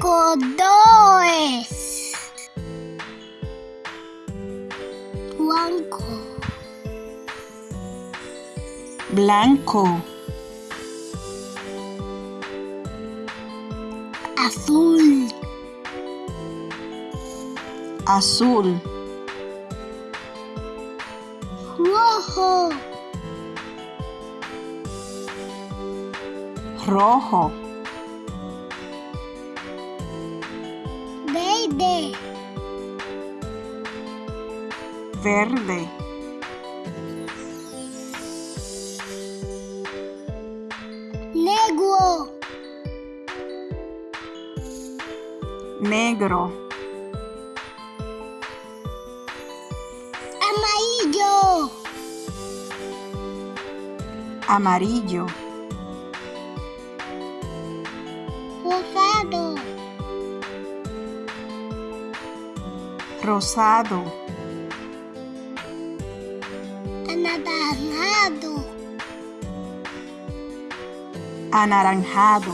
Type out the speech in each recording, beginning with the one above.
Colores. Blanco. blanco, Azul. azul, Rojo. rojo, Verde. verde, Negro. negro, Amarillo. amarillo, Rosado. Rosado, Anaranjado. anaranjado,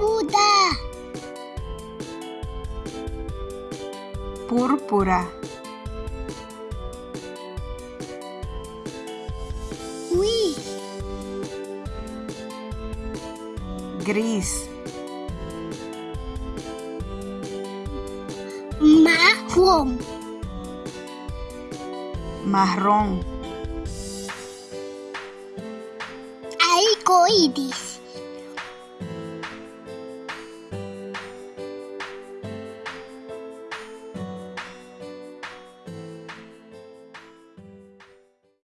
Buda. púrpura, Gris. gris, Marrón. marrón, Arcoíris.